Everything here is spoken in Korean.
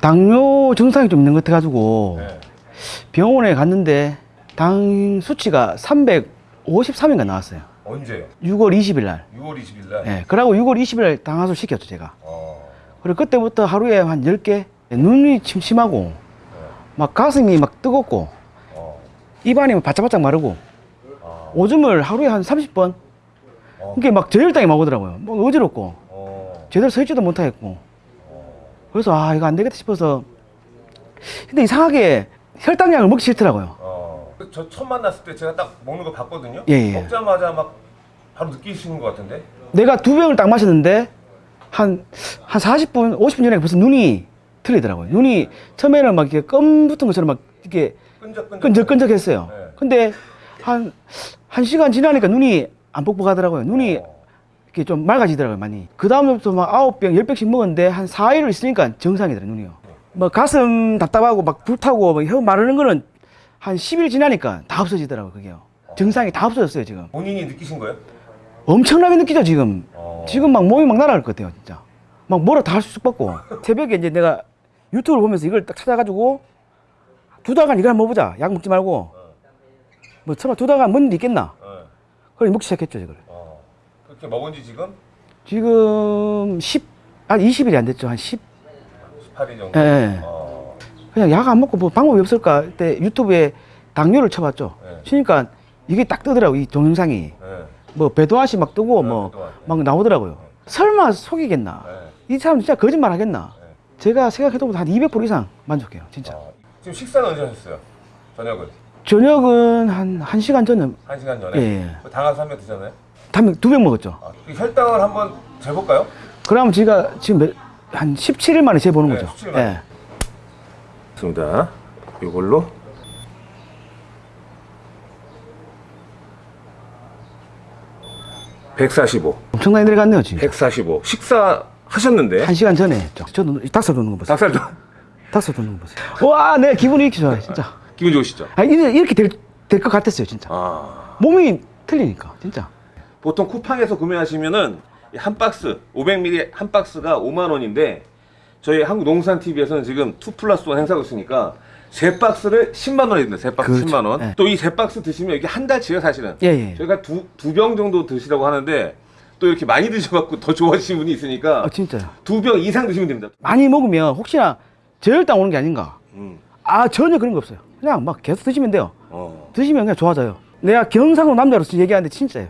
당뇨 증상이 좀 있는 것 같아가지고 네. 병원에 갔는데 당 수치가 353인가 나왔어요. 언제요? 6월 20일 날. 6월 20일 날. 예. 그러고 6월 20일 날 당화술 시켰죠, 제가. 어. 그리고 그때부터 하루에 한 10개 눈이 침침하고 네. 막 가슴이 막 뜨겁고 어. 입안이 막 바짝바짝 마르고 아. 오줌을 하루에 한 30번 어. 이게 막 저혈당이 막 오더라고요. 뭐 어지럽고 어. 제대로 서 있지도 못하겠고 어. 그래서 아 이거 안 되겠다 싶어서 근데 이상하게 혈당약을 먹기 싫더라고요. 어. 저 처음 만났을 때 제가 딱 먹는 거 봤거든요. 예, 예. 먹자마자 막 바로 느끼시는 것 같은데. 내가 두 병을 딱 마셨는데 한, 한 40분, 50분 전에 벌써 눈이 틀리더라고요. 눈이 처음에는 막 이렇게 껌 붙은 것처럼 막 이렇게 끈적끈적. 끈적끈적했어요. 네. 근데 한, 한 시간 지나니까 눈이 안 뻑뻑하더라고요. 눈이 어. 이렇게 좀 맑아지더라고요, 많이. 그 다음부터 막 아홉 병, 열 병씩 먹었는데 한 4일을 있으니까 정상이더라고요, 눈이요. 뭐 가슴 답답하고 막 불타고 뭐혀 마르는 거는 한 10일 지나니까 다 없어지더라고요, 그게요. 증상이 다 없어졌어요, 지금. 본인이 느끼신 거예요? 엄청나게 느끼죠, 지금. 어. 지금 막 몸이 막 날아갈 것 같아요, 진짜. 막 뭐라 다 할 수 있고. 새벽에 이제 내가 유튜브를 보면서 이걸 딱 찾아가지고 두 달간 이걸 한번 먹어보자. 약 먹지 말고. 뭐 설마 두 달간 데 있겠나? 어. 그래 먹기 시작했죠, 이걸. 어. 그렇게 먹은 지 지금 지금 10, 한 20일이 안 됐죠. 한 10. 18일 정도. 예, 예. 어. 그냥 약 안 먹고 뭐 방법이 없을까? 그때 유튜브에 당뇨를 쳐봤죠. 네. 치니까 이게 딱 뜨더라고, 이 동영상이. 네. 뭐 배도아씨 막 뜨고 네, 뭐 배도아. 막 나오더라고요. 설마 속이겠나? 네. 이 사람 진짜 거짓말 하겠나? 네. 제가 생각해도 한 200% 이상 만족해요, 진짜. 어. 지금 식사는 언제 하셨어요? 저녁은 저녁은 한 1시간 전에 한 시간 전에. 예. 그 당화수 한병 드셨나요? 두 병 먹었죠. 아, 그 혈당을 한번 재볼까요? 그러면 제가 지금 몇- 한 17일 만에 재보는 네, 거죠. 17일 만에. 예. 좋습니다. 이걸로 (145) 엄청나게 내려갔네요, 지금. 145 식사 하셨는데 한 시간 전에 했죠. 저도 닭살 돋는 거 보세요. 닭살도 닭살 돋는 거 보세요. 와, 내 기분이 이렇게 좋아요, 진짜. 기분 좋으시죠? 아, 이래- 이렇게 될것 같았어요, 진짜. 아 몸이 틀리니까, 진짜. 보통 쿠팡에서 구매하시면은 이한 박스 500ml 한 박스가 5만 원인데 저희 한국농산TV에서는 지금 2 플러스 1 행사하고 있으니까 세 박스를 10만 원에 듭니다. 세 박스 그렇죠. 10만 원. 네. 또이 세 박스 드시면 이게 한 달치예요, 사실은. 예, 예. 저희가 두 두 병 정도 드시라고 하는데 또 이렇게 많이 드셔갖고 더 좋아하시는 분이 있으니까 아, 진짜요. 두 병 이상 드시면 됩니다. 많이 먹으면 혹시나 저혈당 오는 게 아닌가. 음. 아, 전혀 그런 거 없어요. 그냥 막 계속 드시면 돼요. 어. 드시면 그냥 좋아져요. 내가 경상도 남자로서 얘기하는데 진짜예요.